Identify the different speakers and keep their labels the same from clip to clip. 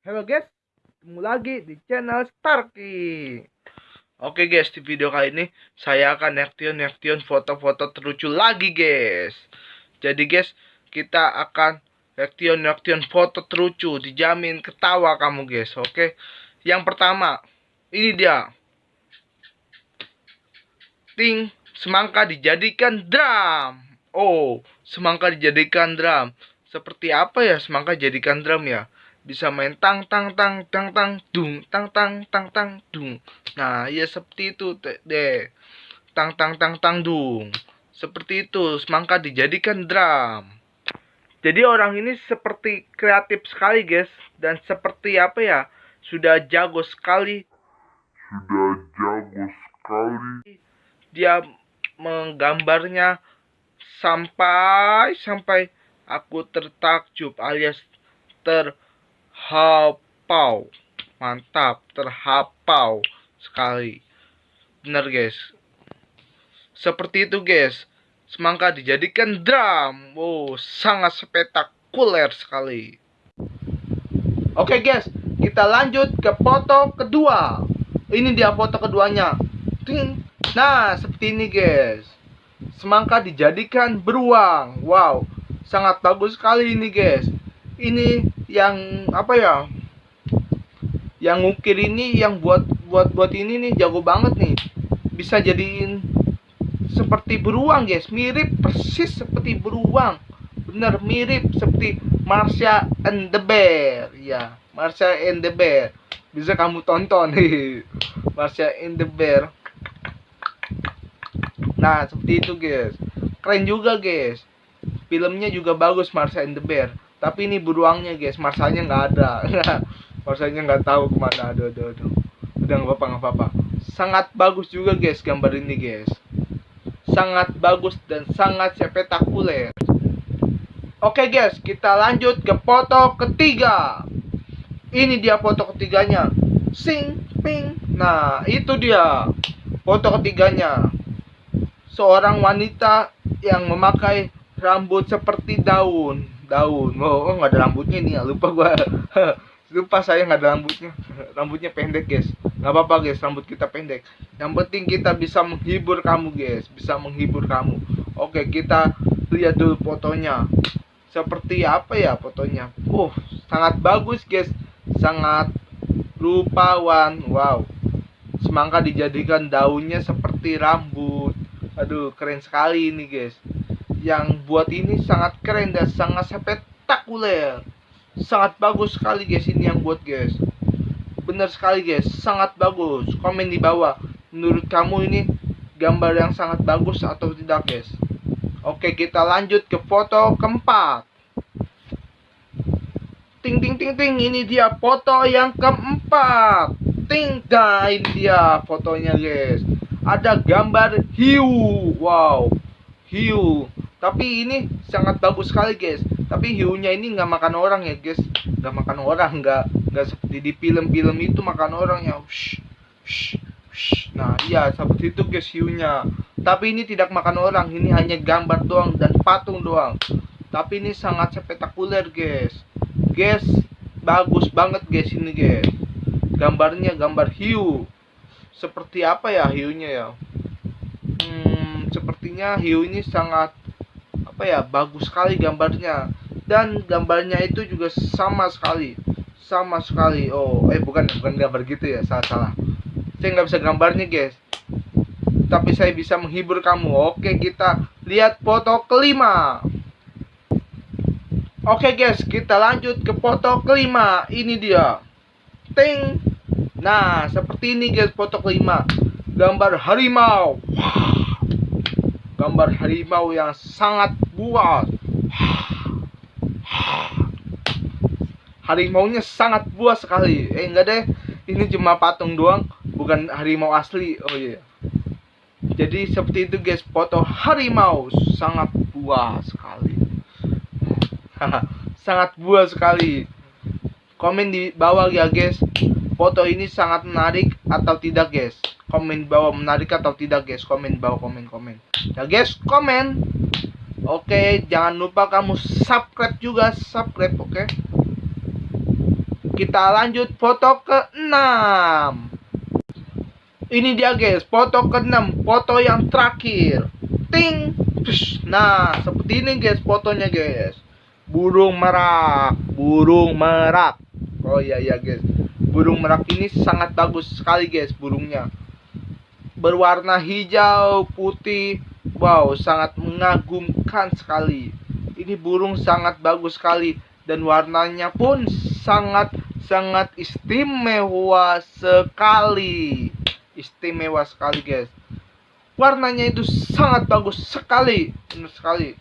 Speaker 1: Halo guys, ketemu lagi di channel Starky. Oke guys, di video kali ini saya akan reaction-reaction foto-foto terlucu lagi guys. Jadi guys, kita akan reaction-reaction foto terlucu, dijamin ketawa kamu guys. Oke, yang pertama, ini dia. Ting, semangka dijadikan drum. Oh, semangka dijadikan drum. Seperti apa ya semangka jadikan drum ya? Bisa main tang tang tang tang tang dung tang tang tang tang dung. Nah ya seperti itu deh tang tang tang tang dung. Seperti itu semangka dijadikan drum. Jadi orang ini seperti kreatif sekali guys. Dan seperti apa ya sudah jago sekali.
Speaker 2: Sudah jago sekali.
Speaker 1: Dia menggambarnya sampai sampai aku tertakjub alias ter terhapau. Mantap terhapau sekali. Benar guys. Seperti itu guys. Semangka dijadikan drum. Wow sangat spektakuler sekali. Oke guys. Kita lanjut ke foto kedua. Ini dia foto keduanya. Nah seperti ini guys. Semangka dijadikan beruang. Wow sangat bagus sekali ini guys. Ini yang apa ya yang ngukir ini yang buat buat buat ini nih jago banget nih. Bisa jadiin seperti beruang guys. Mirip persis seperti beruang. Bener mirip seperti Marsha and the Bear. Ya Marsha and the Bear. Bisa kamu tonton. Nih Marsha and the Bear. Nah seperti itu guys. Keren juga guys. Filmnya juga bagus Marsha and the Bear tapi ini beruangnya guys. Masanya nggak ada. Masanya nggak tahu ke mana. Aduh aduh aduh. Udah nggak apa nggak apa sangat bagus juga guys gambar ini guys. Sangat bagus dan sangat spektakuler. Oke guys kita lanjut ke foto ketiga. Ini dia foto ketiganya. Sing ping. Nah itu dia foto ketiganya. Seorang wanita yang memakai rambut seperti daun daun. Oh, oh nggak ada rambutnya nih ya lupa gua. Lupa saya nggak ada rambutnya. Rambutnya pendek guys. Nggak apa-apa guys rambut kita pendek. Yang penting kita bisa menghibur kamu guys. Bisa menghibur kamu. Oke kita lihat dulu fotonya. Seperti apa ya fotonya? Uh sangat bagus guys. Sangat rupawan. Wow. Semangka dijadikan daunnya seperti rambut. Aduh keren sekali ini guys yang buat ini sangat keren dan sangat spektakuler sangat bagus sekali guys. Ini yang buat guys. Benar sekali guys. Sangat bagus. Komen di bawah. Menurut kamu ini gambar yang sangat bagus atau tidak guys? Oke kita lanjut ke foto keempat. Ting ting ting ting. Ini dia foto yang keempat. Ting dah ini dia fotonya guys. Ada gambar hiu. Wow. Hiu tapi ini sangat bagus sekali guys. Tapi hiunya ini nggak makan orang ya guys. Nggak makan orang nggak nggak seperti di film-film itu makan orang ya. Nah iya seperti itu guys hiunya. Tapi ini tidak makan orang ini hanya gambar doang dan patung doang. Tapi ini sangat spektakuler guys. Guys bagus banget guys ini guys. Gambarnya gambar hiu. Seperti apa ya hiunya ya? Hmm, sepertinya hiu ini sangat apa ya bagus sekali gambarnya. Dan gambarnya itu juga sama sekali. Sama sekali. Oh eh bukan bukan gambar gitu ya salah salah. Saya nggak bisa gambarnya guys. Tapi saya bisa menghibur kamu. Oke kita lihat foto kelima. Oke guys kita lanjut ke foto kelima. Ini dia. Ting. Nah seperti ini guys foto kelima. Gambar harimau. Gambar harimau yang sangat buas. Harimaunya sangat buas sekali. Eh enggak deh, ini cuma patung doang, bukan harimau asli. Oh iya. Jadi seperti itu guys, foto harimau sangat buas sekali. sangat buas sekali. Komen di bawah ya guys. Foto ini sangat menarik atau tidak guys? Komen bawah menarik atau tidak guys? Komen bawah komen komen. Ya guys, komen. Oke, jangan lupa kamu subscribe juga, subscribe, oke? kita lanjut foto ke-6 ini dia guys foto ke-6 foto yang terakhir. Ting nah seperti ini guys fotonya guys. Burung merak burung merak. Oh iya iya guys. Burung merak ini sangat bagus sekali guys burungnya. Berwarna hijau putih wow sangat mengagumkan sekali. Ini burung sangat bagus sekali. Dan warnanya pun sangat sangat istimewa sekali. Istimewa sekali guys. Warnanya itu sangat bagus sekali. Benar sekali.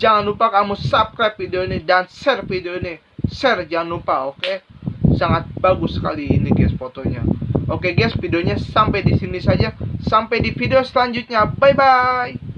Speaker 1: Jangan lupa kamu subscribe video ini dan share video ini. Share jangan lupa oke? Sangat bagus sekali ini guys fotonya. Oke guys videonya sampai di sini saja sampai di video selanjutnya. Bye bye